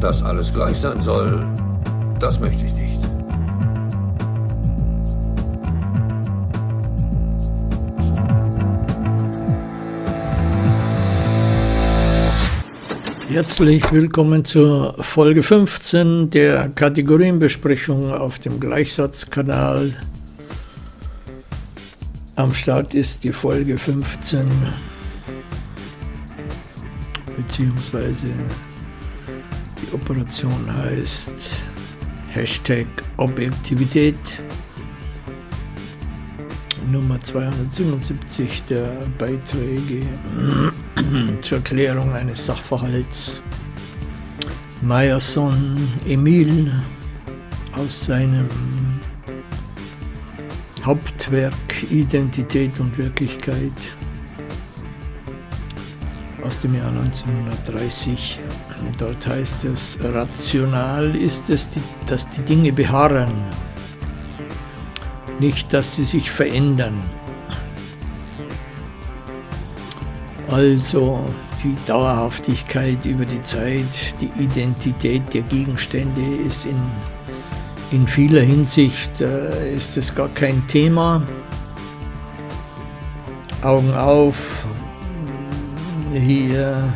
Dass alles gleich sein soll, das möchte ich nicht. Herzlich willkommen zur Folge 15 der Kategorienbesprechung auf dem Gleichsatzkanal. Am Start ist die Folge 15 beziehungsweise die Operation heißt Hashtag Objektivität. Nummer 277 der Beiträge zur Erklärung eines Sachverhalts. Meyerson Emil aus seinem Hauptwerk Identität und Wirklichkeit aus dem Jahr 1930. Dort heißt es, rational ist es, dass die Dinge beharren nicht, dass sie sich verändern. Also die Dauerhaftigkeit über die Zeit, die Identität der Gegenstände ist in, in vieler Hinsicht äh, ist es gar kein Thema. Augen auf, hier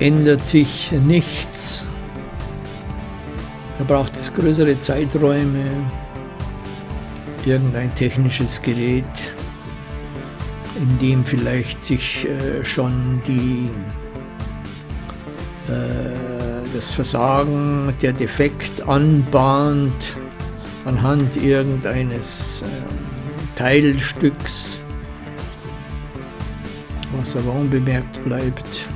ändert sich nichts. Da braucht es größere Zeiträume, irgendein technisches Gerät, in dem vielleicht sich äh, schon die, äh, das Versagen, der Defekt anbahnt anhand irgendeines äh, Teilstücks, was aber unbemerkt bleibt.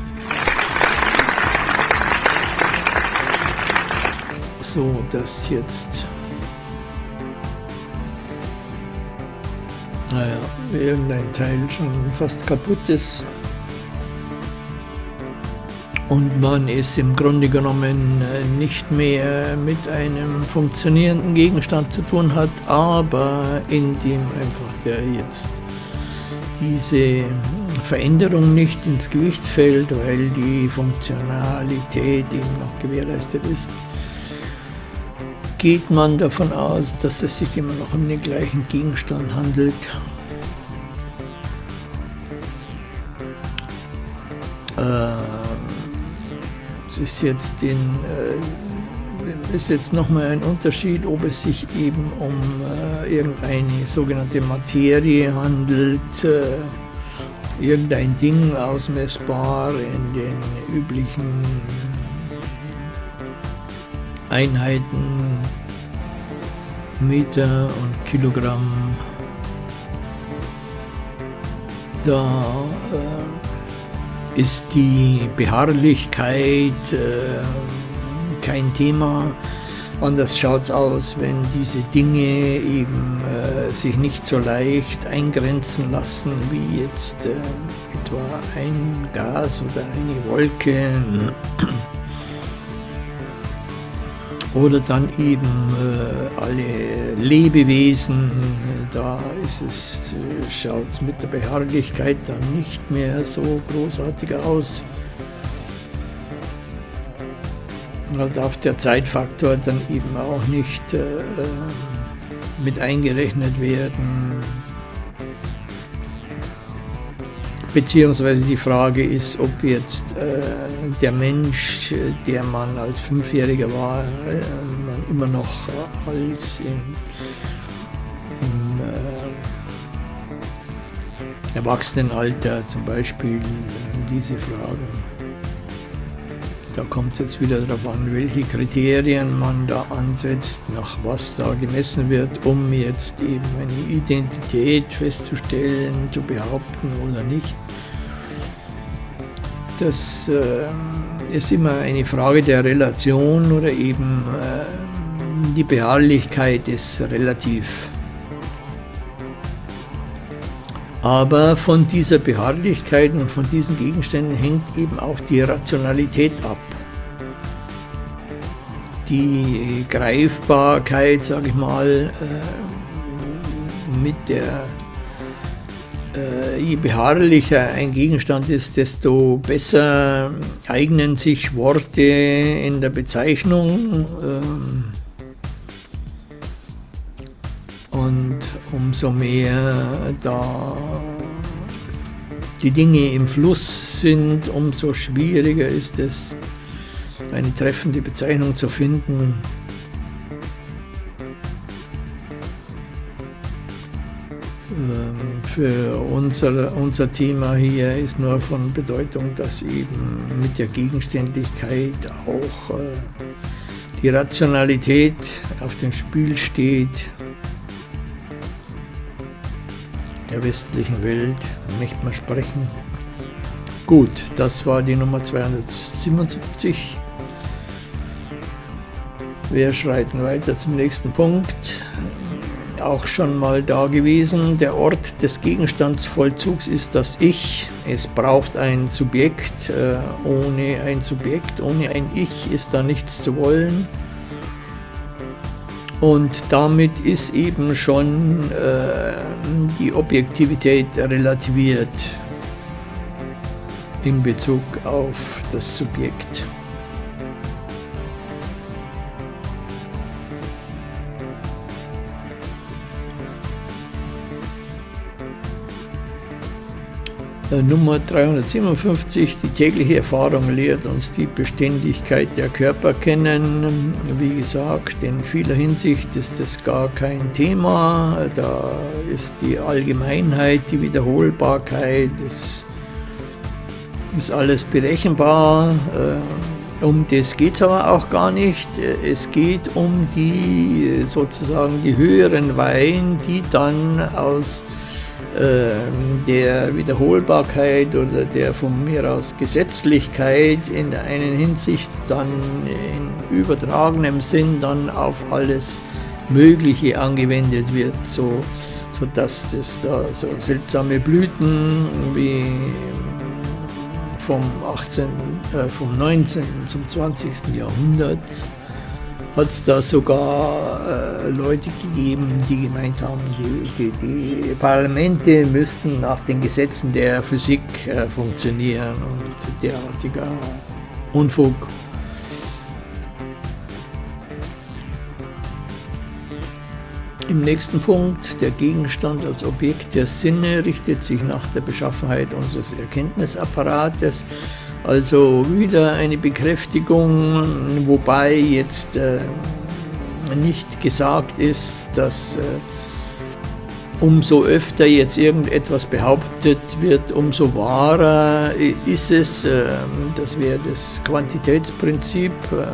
So dass jetzt. Naja, irgendein Teil schon fast kaputt ist. Und man es im Grunde genommen äh, nicht mehr mit einem funktionierenden Gegenstand zu tun hat, aber in dem einfach der jetzt diese Veränderung nicht ins Gewicht fällt, weil die Funktionalität eben noch gewährleistet ist geht man davon aus, dass es sich immer noch um den gleichen Gegenstand handelt. Ähm, es ist jetzt in, äh, jetzt nochmal ein Unterschied, ob es sich eben um äh, irgendeine sogenannte Materie handelt, äh, irgendein Ding ausmessbar in den üblichen Einheiten, Meter und Kilogramm. Da äh, ist die Beharrlichkeit äh, kein Thema. Anders schaut es aus, wenn diese Dinge eben äh, sich nicht so leicht eingrenzen lassen wie jetzt äh, etwa ein Gas oder eine Wolke oder dann eben äh, alle Lebewesen, da ist es, äh, schaut es mit der Beharrlichkeit dann nicht mehr so großartig aus. Da darf der Zeitfaktor dann eben auch nicht äh, mit eingerechnet werden. Beziehungsweise die Frage ist, ob jetzt äh, der Mensch, der man als Fünfjähriger war, äh, man immer noch als im, im äh, Erwachsenenalter zum Beispiel diese Fragen. Da kommt es jetzt wieder darauf an, welche Kriterien man da ansetzt, nach was da gemessen wird, um jetzt eben eine Identität festzustellen, zu behaupten oder nicht. Das äh, ist immer eine Frage der Relation oder eben äh, die Beharrlichkeit ist relativ. Aber von dieser Beharrlichkeit und von diesen Gegenständen hängt eben auch die Rationalität ab. Die Greifbarkeit, sage ich mal, äh, mit der äh, je beharrlicher ein Gegenstand ist, desto besser eignen sich Worte in der Bezeichnung. Ähm, und umso mehr da die Dinge im Fluss sind, umso schwieriger ist es, eine treffende Bezeichnung zu finden. Ähm, für unser, unser Thema hier ist nur von Bedeutung, dass eben mit der Gegenständlichkeit auch äh, die Rationalität auf dem Spiel steht der westlichen Welt, möchte man sprechen. Gut, das war die Nummer 277. Wir schreiten weiter zum nächsten Punkt. Auch schon mal da gewesen. Der Ort des Gegenstandsvollzugs ist das Ich. Es braucht ein Subjekt. Äh, ohne ein Subjekt, ohne ein Ich ist da nichts zu wollen. Und damit ist eben schon äh, die Objektivität relativiert in Bezug auf das Subjekt. Nummer 357, die tägliche Erfahrung lehrt uns die Beständigkeit der Körper kennen. Wie gesagt, in vieler Hinsicht ist das gar kein Thema. Da ist die Allgemeinheit, die Wiederholbarkeit, das ist alles berechenbar. Äh, um das geht es aber auch gar nicht. Es geht um die sozusagen die höheren Weihen, die dann aus der Wiederholbarkeit oder der von mir aus Gesetzlichkeit in der einen Hinsicht dann in übertragenem Sinn dann auf alles Mögliche angewendet wird, so, so dass es da so seltsame Blüten wie vom 18., äh, vom 19. zum 20. Jahrhundert hat es da sogar äh, Leute gegeben, die gemeint haben, die, die, die, Parlamente müssten nach den Gesetzen der Physik äh, funktionieren und derartiger Unfug. Im nächsten Punkt, der Gegenstand als Objekt der Sinne richtet sich nach der Beschaffenheit unseres Erkenntnisapparates also wieder eine Bekräftigung, wobei jetzt äh, nicht gesagt ist, dass äh, umso öfter jetzt irgendetwas behauptet wird, umso wahrer ist es. Äh, das wäre das Quantitätsprinzip, äh,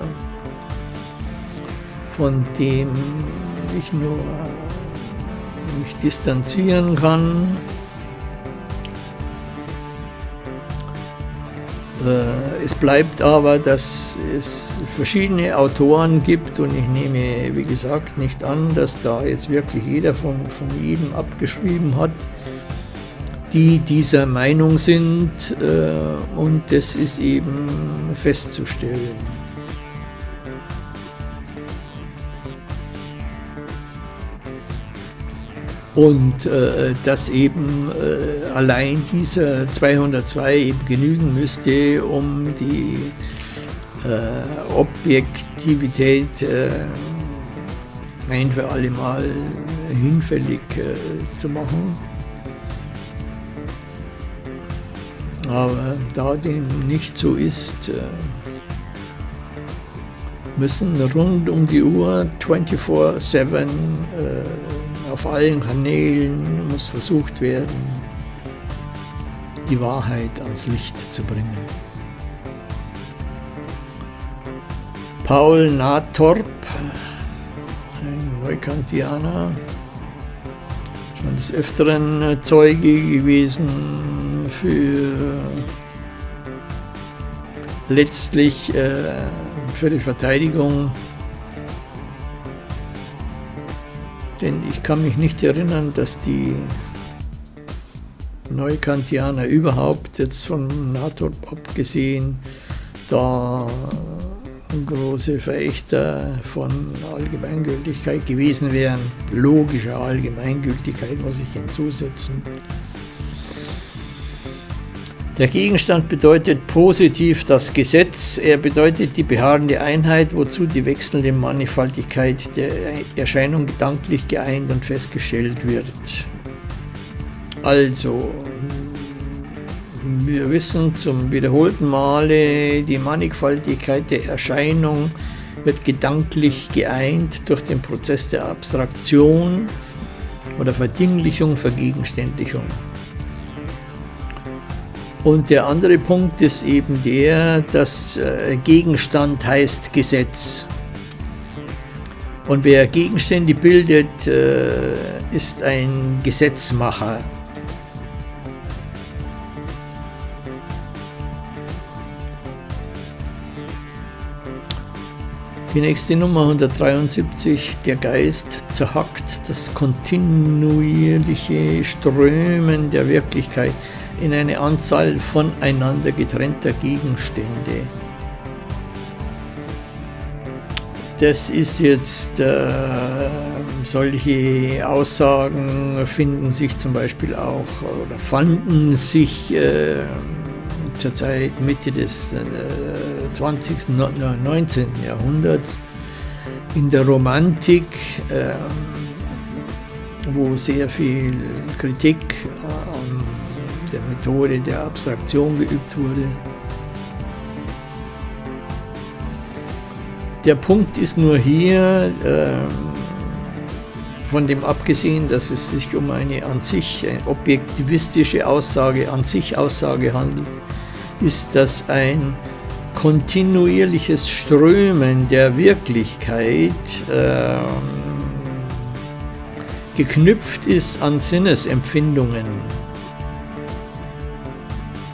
von dem ich nur äh, mich distanzieren kann. Es bleibt aber, dass es verschiedene Autoren gibt und ich nehme, wie gesagt, nicht an, dass da jetzt wirklich jeder von, von jedem abgeschrieben hat, die dieser Meinung sind äh, und das ist eben festzustellen. Und äh, dass eben äh, allein dieser 202 eben genügen müsste, um die äh, Objektivität äh, ein für alle Mal hinfällig äh, zu machen. Aber da dem nicht so ist, äh, müssen rund um die Uhr 24-7 auf allen Kanälen muss versucht werden, die Wahrheit ans Licht zu bringen. Paul Nathorp, ein Neukantianer, schon des Öfteren Zeuge gewesen für letztlich äh, für die Verteidigung Denn ich kann mich nicht erinnern, dass die Neukantianer überhaupt, jetzt von NATO abgesehen, da große Verächter von Allgemeingültigkeit gewesen wären. Logischer Allgemeingültigkeit muss ich hinzusetzen. Der Gegenstand bedeutet positiv das Gesetz, er bedeutet die beharrende Einheit, wozu die wechselnde Mannigfaltigkeit der Erscheinung gedanklich geeint und festgestellt wird. Also, wir wissen zum wiederholten Male, die Mannigfaltigkeit der Erscheinung wird gedanklich geeint durch den Prozess der Abstraktion oder Verdinglichung, Vergegenständlichung. Und der andere Punkt ist eben der, dass äh, Gegenstand heißt Gesetz. Und wer Gegenstände bildet, äh, ist ein Gesetzmacher. Die nächste Nummer 173, der Geist zerhackt das kontinuierliche Strömen der Wirklichkeit in eine Anzahl voneinander getrennter Gegenstände. Das ist jetzt, äh, solche Aussagen finden sich zum Beispiel auch oder fanden sich äh, zur Zeit Mitte des äh, 20., 19. Jahrhunderts in der Romantik, äh, wo sehr viel Kritik an der Methode der Abstraktion geübt wurde. Der Punkt ist nur hier, äh, von dem abgesehen, dass es sich um eine an sich eine objektivistische Aussage, an sich Aussage handelt, ist das ein kontinuierliches Strömen der Wirklichkeit äh, geknüpft ist an Sinnesempfindungen.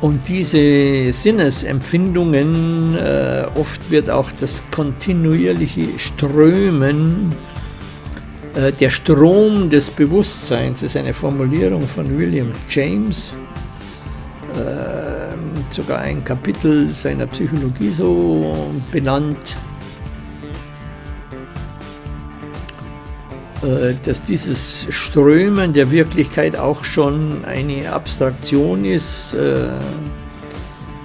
Und diese Sinnesempfindungen, äh, oft wird auch das kontinuierliche Strömen, äh, der Strom des Bewusstseins, ist eine Formulierung von William James, äh, sogar ein Kapitel seiner Psychologie so benannt. Dass dieses Strömen der Wirklichkeit auch schon eine Abstraktion ist, äh,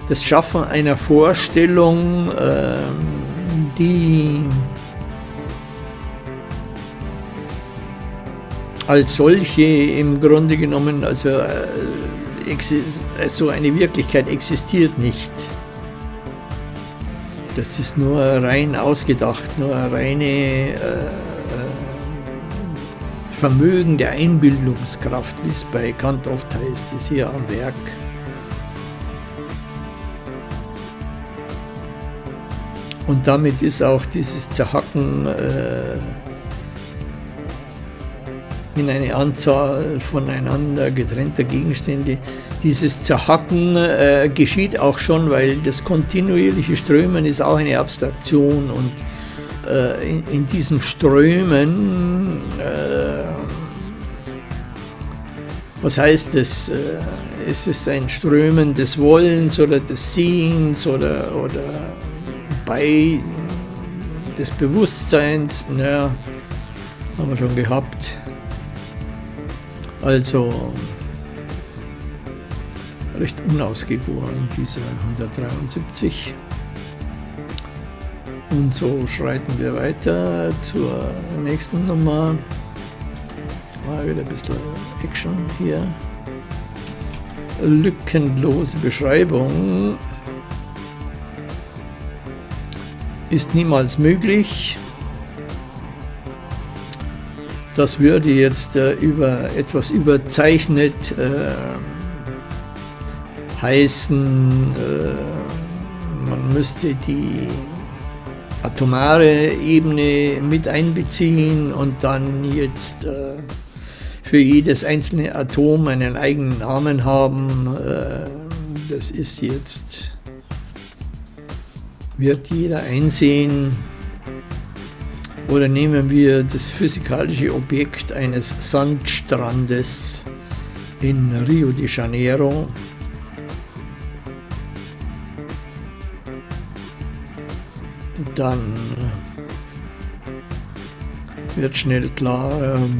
das Schaffen einer Vorstellung, äh, die als solche im Grunde genommen, also so eine Wirklichkeit existiert nicht. Das ist nur rein ausgedacht, nur reine Vermögen der Einbildungskraft, wie es bei Kant oft heißt, ist hier am Werk. Und damit ist auch dieses Zerhacken äh, in eine Anzahl voneinander getrennter Gegenstände. Dieses Zerhacken äh, geschieht auch schon, weil das kontinuierliche Strömen ist auch eine Abstraktion und äh, in, in, diesem Strömen, äh, was heißt das? Äh, ist es ein Strömen des Wollens oder des Sehens oder, oder bei des Bewusstseins? Naja, haben wir schon gehabt. Also recht unausgegoren, dieser 173. Und so schreiten wir weiter zur nächsten Nummer. Mal wieder ein bisschen Action hier. Lückenlose Beschreibung ist niemals möglich. Das würde jetzt äh, über etwas überzeichnet äh, heißen, äh, man müsste die atomare Ebene mit einbeziehen und dann jetzt äh, für jedes einzelne Atom einen eigenen Namen haben. Äh, das ist jetzt, wird jeder einsehen. Oder nehmen wir das physikalische Objekt eines Sandstrandes in Rio de Janeiro. dann wird schnell klar,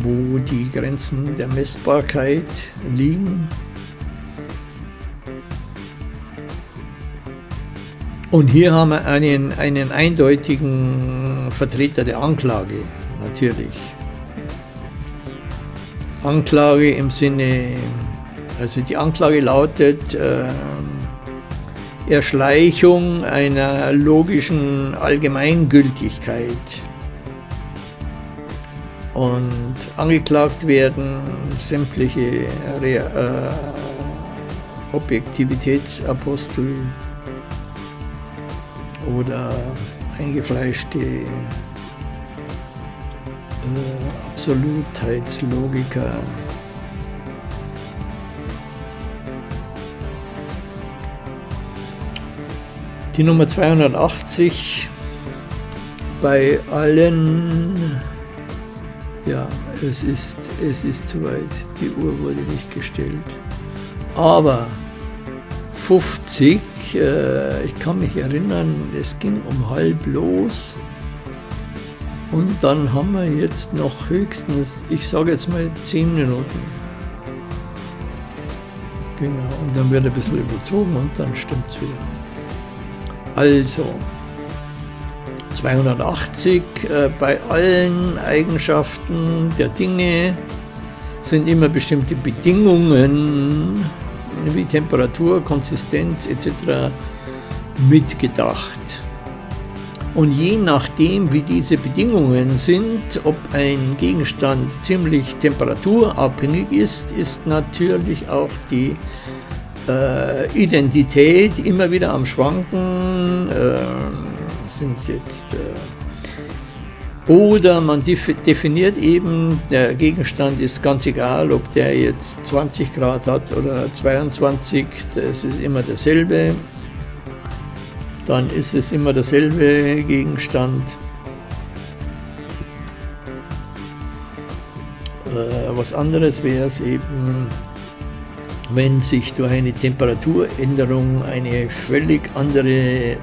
wo die Grenzen der Messbarkeit liegen. Und hier haben wir einen, einen eindeutigen Vertreter der Anklage, natürlich. Anklage im Sinne, also die Anklage lautet äh, Erschleichung einer logischen Allgemeingültigkeit. Und angeklagt werden sämtliche äh, Objektivitätsapostel oder eingefleischte äh, Absolutheitslogiker. Die Nummer 280 bei allen, ja, es ist, es ist zu weit, die Uhr wurde nicht gestellt, aber 50 äh, ich kann mich erinnern, es ging um halb los. Und dann haben wir jetzt noch höchstens, ich sage jetzt mal 10 Minuten. Genau, und dann wird ein bisschen überzogen und dann stimmt es wieder. Also, 280 äh, bei allen Eigenschaften der Dinge sind immer bestimmte Bedingungen wie Temperatur, Konsistenz etc. mitgedacht. Und je nachdem, wie diese Bedingungen sind, ob ein Gegenstand ziemlich temperaturabhängig ist, ist natürlich auch die äh, Identität immer wieder am Schwanken. Äh, sind jetzt äh, oder man definiert eben, der Gegenstand ist ganz egal, ob der jetzt 20 Grad hat oder 22, das ist immer dasselbe. Dann ist es immer derselbe Gegenstand. Äh, was anderes wäre es eben, wenn sich durch eine Temperaturänderung eine völlig andere äh,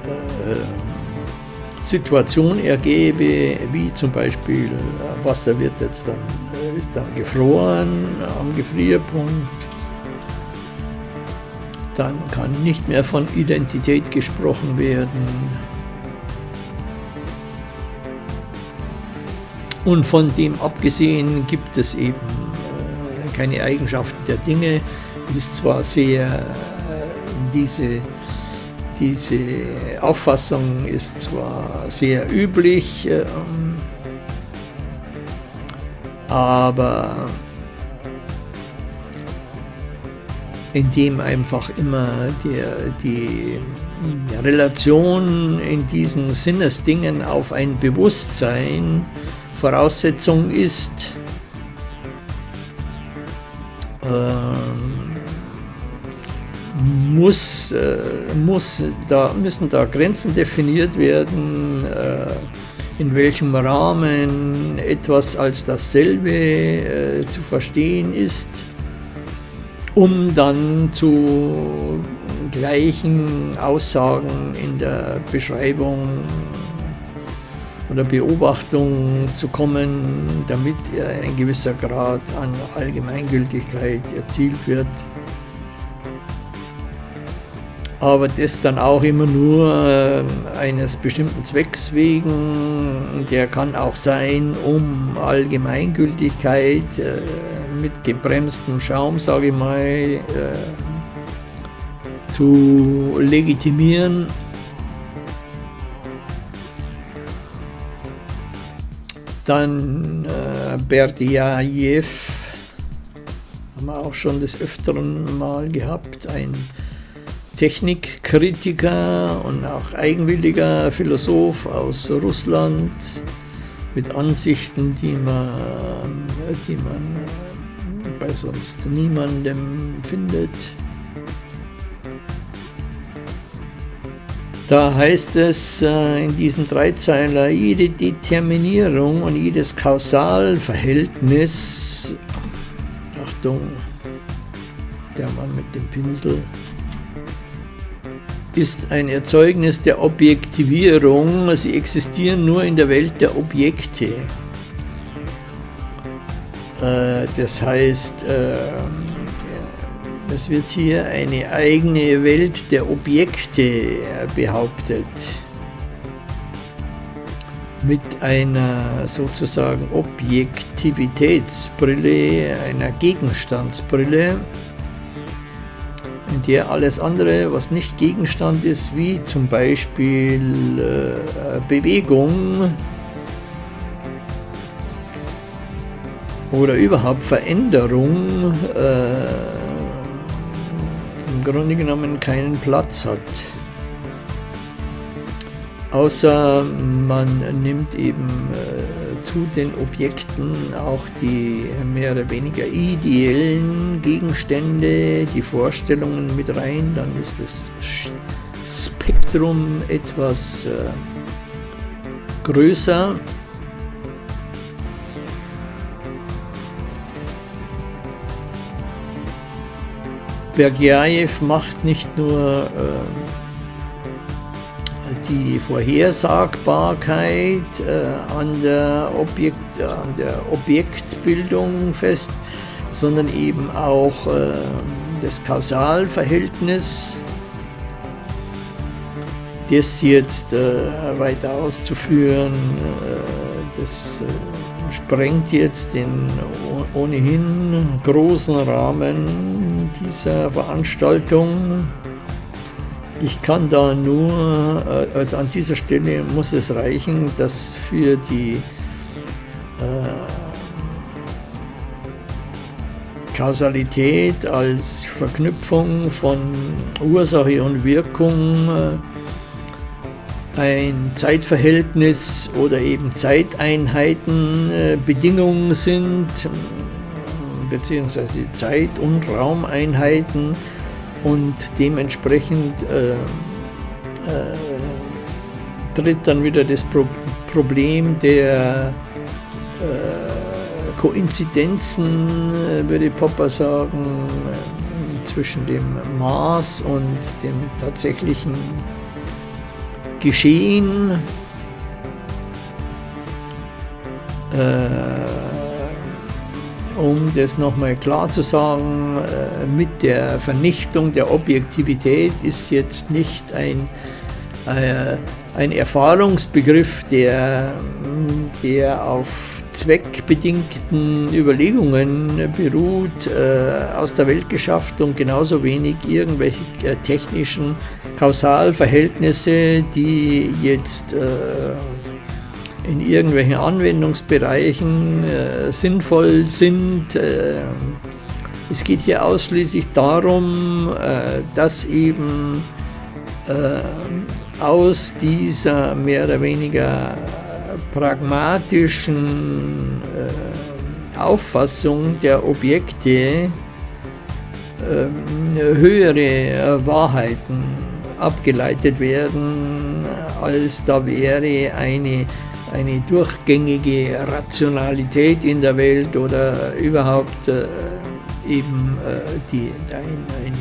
Situation ergebe, wie zum Beispiel äh, Wasser wird jetzt dann, äh, ist dann gefroren am Gefrierpunkt, dann kann nicht mehr von Identität gesprochen werden. Und von dem abgesehen gibt es eben äh, keine Eigenschaften der Dinge. Ist zwar sehr diese diese Auffassung ist zwar sehr üblich, ähm, aber indem einfach immer der, die Relation in diesen Sinnesdingen auf ein Bewusstsein Voraussetzung ist, ähm, muss, äh, muss da, müssen da Grenzen definiert werden, äh, in welchem Rahmen etwas als dasselbe äh, zu verstehen ist, um dann zu gleichen Aussagen in der Beschreibung oder Beobachtung zu kommen, damit ein gewisser Grad an Allgemeingültigkeit erzielt wird aber das dann auch immer nur äh, eines bestimmten Zwecks wegen. Der kann auch sein, um Allgemeingültigkeit äh, mit gebremstem Schaum, sage ich mal, äh, zu legitimieren. Dann äh, Berdiajew, haben wir auch schon des Öfteren mal gehabt, ein Technikkritiker und auch eigenwilliger Philosoph aus Russland mit Ansichten, die man, die man bei sonst niemandem findet. Da heißt es äh, in diesem Dreizeiler, jede Determinierung und jedes Kausalverhältnis, Achtung, der Mann mit dem Pinsel, ist ein Erzeugnis der Objektivierung. Sie existieren nur in der Welt der Objekte. Äh, das heißt, äh, Es wird hier eine eigene Welt der Objekte behauptet. Mit einer sozusagen Objektivitätsbrille, einer Gegenstandsbrille, der alles andere, was nicht Gegenstand ist, wie zum Beispiel äh, Bewegung oder überhaupt Veränderung, äh, im Grunde genommen keinen Platz hat. Außer man nimmt eben äh, zu den Objekten auch die mehr oder weniger ideellen Gegenstände, die Vorstellungen mit rein, dann ist das Spektrum etwas äh, größer. Bergjajew macht nicht nur äh, die Vorhersagbarkeit äh, an, der Objekt, an der Objektbildung fest, sondern eben auch äh, das Kausalverhältnis, das jetzt äh, weiter auszuführen, äh, das äh, sprengt jetzt den ohnehin großen Rahmen dieser Veranstaltung. Ich kann da nur, äh, also an dieser Stelle muss es reichen, dass für die äh, Kausalität als Verknüpfung von Ursache und Wirkung äh, ein Zeitverhältnis oder eben Zeiteinheiten äh, Bedingungen sind, beziehungsweise Zeit- und Raumeinheiten und dementsprechend äh, äh, tritt dann wieder das Pro Problem der äh, Koinzidenzen, äh, würde Popper sagen, zwischen dem Maß und dem tatsächlichen geschehen. Äh, um das nochmal klar zu sagen, äh, mit der Vernichtung der Objektivität ist jetzt nicht ein, äh, ein Erfahrungsbegriff, der, der auf zweckbedingten Überlegungen beruht, äh, aus der Welt geschafft und genauso wenig irgendwelche technischen Kausalverhältnisse, die jetzt in irgendwelchen Anwendungsbereichen äh, sinnvoll sind. Äh, es geht hier ausschließlich darum, äh, dass eben äh, aus dieser mehr oder weniger pragmatischen äh, Auffassung der Objekte ähm, höhere Wahrheiten abgeleitet werden, als da wäre eine, eine durchgängige Rationalität in der Welt oder überhaupt äh, eben äh, die, ein, ein,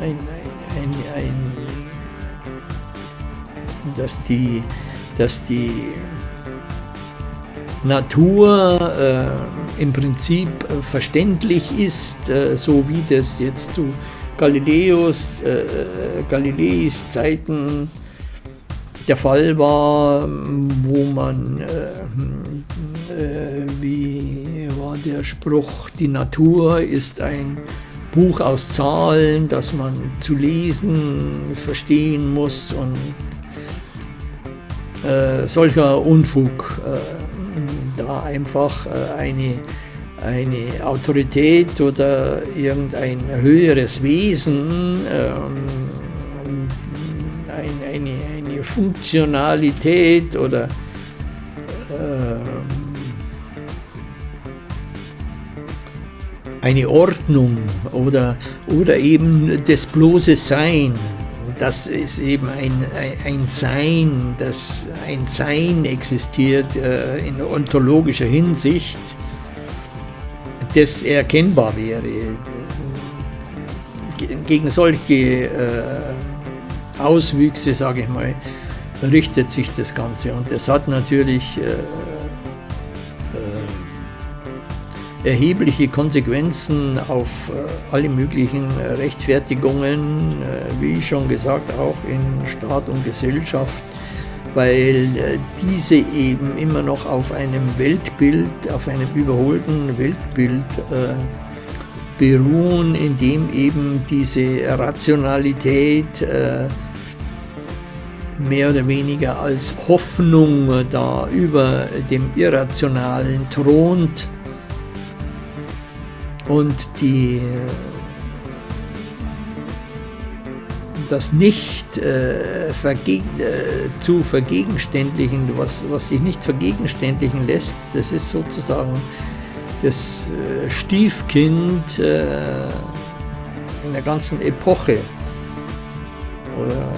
äh, ein, dass die, dass die Natur äh, im Prinzip verständlich ist, äh, so wie das jetzt zu Galileus, äh, Galileis Zeiten der Fall war, wo man, äh, äh, wie war der Spruch, die Natur ist ein Buch aus Zahlen, das man zu lesen verstehen muss und äh, solcher Unfug, äh, da einfach äh, eine eine Autorität oder irgendein höheres Wesen, ähm, Funktionalität oder ähm, eine Ordnung oder, oder eben das bloße Sein. Das ist eben ein, ein, Sein, das ein Sein existiert äh, in ontologischer Hinsicht das erkennbar wäre. Gegen solche äh, Auswüchse, sage ich mal, richtet sich das Ganze. Und das hat natürlich äh, äh, erhebliche Konsequenzen auf äh, alle möglichen Rechtfertigungen, äh, wie ich schon gesagt, auch in Staat und Gesellschaft, weil äh, diese eben immer noch auf einem Weltbild, auf einem überholten Weltbild beruhen, in dem eben diese Rationalität mehr oder weniger als Hoffnung da über dem Irrationalen thront und die das nicht äh, vergeg äh, zu vergegenständlichen, was, was sich nicht vergegenständlichen lässt, das ist sozusagen das äh, Stiefkind äh, in der ganzen Epoche. Oder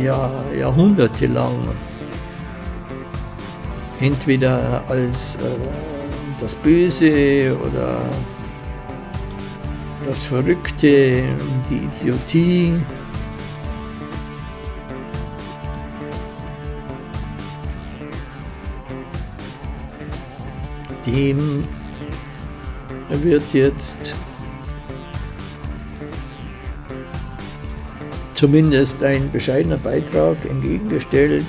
Jahr, jahrhundertelang entweder als äh, das Böse oder das Verrückte, die Idiotie. Dem wird jetzt zumindest ein bescheidener Beitrag entgegengestellt.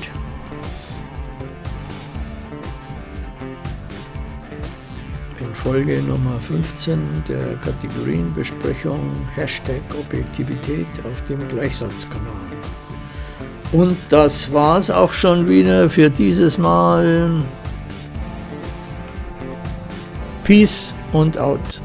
In Folge Nummer 15 der Kategorienbesprechung Hashtag Objektivität auf dem Gleichsatzkanal. Und das war's auch schon wieder für dieses Mal. Peace und out.